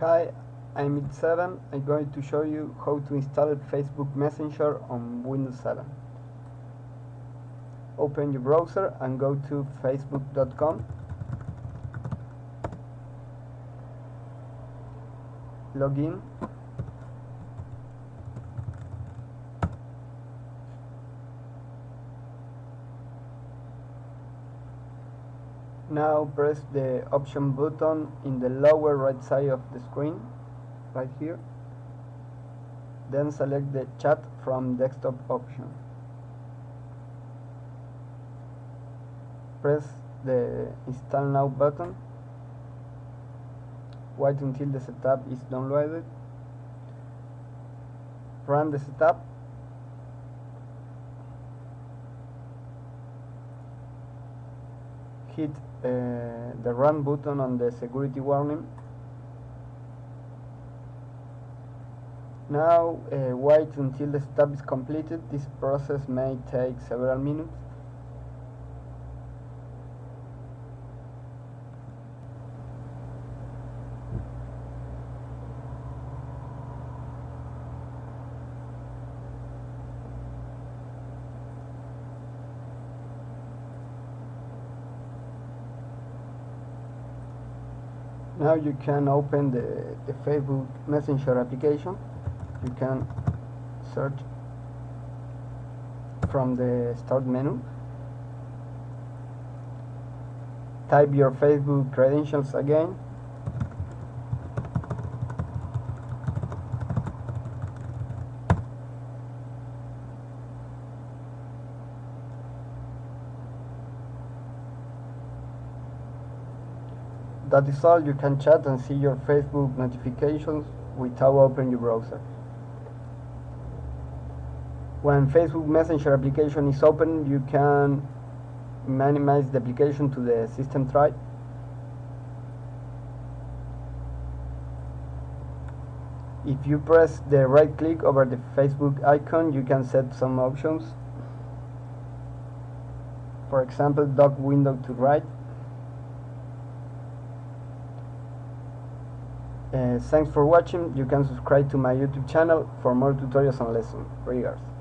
Hi, I'm It7. I'm going to show you how to install Facebook Messenger on Windows 7. Open your browser and go to facebook.com. Login. Now press the option button in the lower right side of the screen, right here. Then select the chat from desktop option. Press the install now button. Wait until the setup is downloaded. Run the setup hit uh, the run button on the security warning. Now uh, wait until the setup is completed. This process may take several minutes. Now you can open the, the Facebook Messenger application. You can search from the start menu. Type your Facebook credentials again That is all, you can chat and see your Facebook notifications without opening your browser. When Facebook Messenger application is open, you can minimize the application to the system tray. If you press the right click over the Facebook icon, you can set some options. For example, dock window to right. Uh, thanks for watching. You can subscribe to my YouTube channel for more tutorials and lessons. Regards.